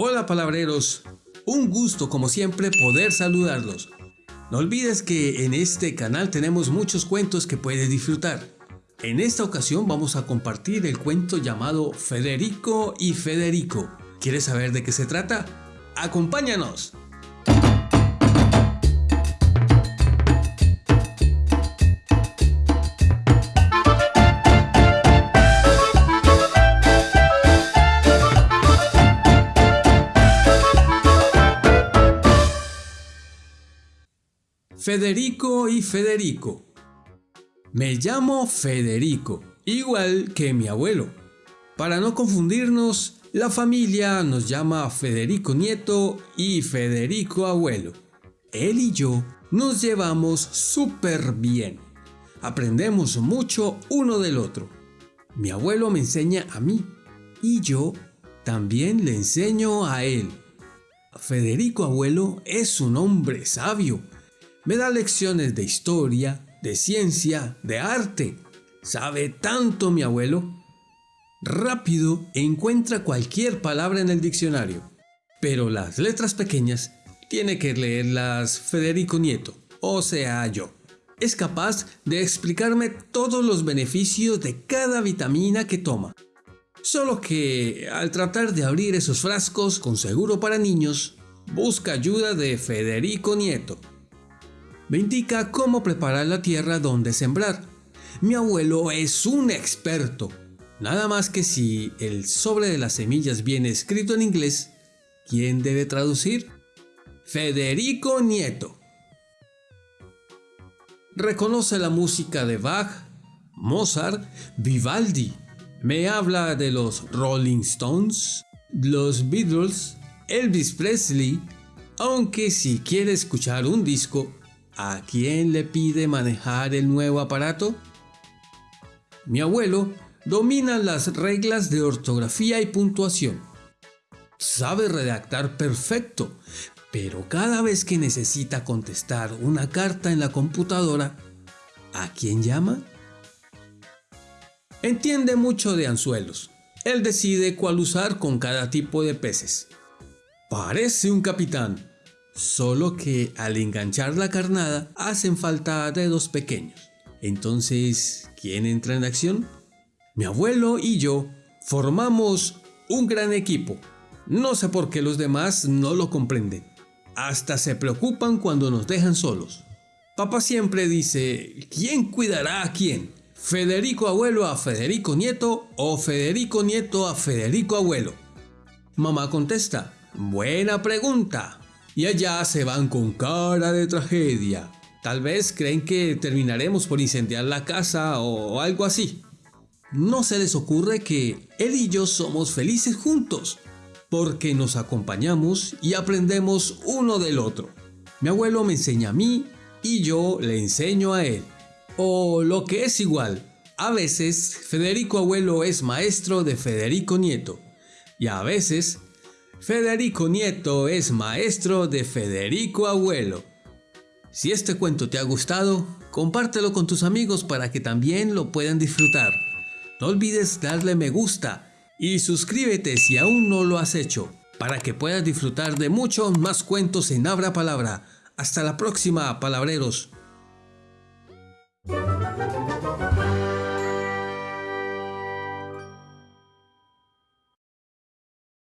Hola palabreros, un gusto como siempre poder saludarlos. No olvides que en este canal tenemos muchos cuentos que puedes disfrutar. En esta ocasión vamos a compartir el cuento llamado Federico y Federico. ¿Quieres saber de qué se trata? ¡Acompáñanos! Federico y Federico. Me llamo Federico, igual que mi abuelo. Para no confundirnos, la familia nos llama Federico Nieto y Federico Abuelo. Él y yo nos llevamos súper bien. Aprendemos mucho uno del otro. Mi abuelo me enseña a mí y yo también le enseño a él. Federico Abuelo es un hombre sabio me da lecciones de historia, de ciencia, de arte. ¿Sabe tanto mi abuelo? Rápido encuentra cualquier palabra en el diccionario, pero las letras pequeñas tiene que leerlas Federico Nieto, o sea yo. Es capaz de explicarme todos los beneficios de cada vitamina que toma. Solo que al tratar de abrir esos frascos con seguro para niños, busca ayuda de Federico Nieto me indica cómo preparar la tierra donde sembrar. Mi abuelo es un experto. Nada más que si el sobre de las semillas viene escrito en inglés, ¿quién debe traducir? Federico Nieto. Reconoce la música de Bach, Mozart, Vivaldi. Me habla de los Rolling Stones, los Beatles, Elvis Presley, aunque si quiere escuchar un disco, ¿A quién le pide manejar el nuevo aparato? Mi abuelo domina las reglas de ortografía y puntuación. Sabe redactar perfecto, pero cada vez que necesita contestar una carta en la computadora, ¿a quién llama? Entiende mucho de anzuelos. Él decide cuál usar con cada tipo de peces. Parece un capitán, Solo que al enganchar la carnada hacen falta dedos pequeños. Entonces, ¿quién entra en acción? Mi abuelo y yo formamos un gran equipo. No sé por qué los demás no lo comprenden. Hasta se preocupan cuando nos dejan solos. Papá siempre dice, ¿quién cuidará a quién? ¿Federico abuelo a Federico nieto o Federico nieto a Federico abuelo? Mamá contesta, buena pregunta y allá se van con cara de tragedia. Tal vez creen que terminaremos por incendiar la casa o algo así. No se les ocurre que él y yo somos felices juntos, porque nos acompañamos y aprendemos uno del otro. Mi abuelo me enseña a mí y yo le enseño a él. O lo que es igual, a veces Federico abuelo es maestro de Federico nieto y a veces Federico Nieto es maestro de Federico Abuelo. Si este cuento te ha gustado, compártelo con tus amigos para que también lo puedan disfrutar. No olvides darle me gusta y suscríbete si aún no lo has hecho, para que puedas disfrutar de muchos más cuentos en Abra Palabra. Hasta la próxima, palabreros.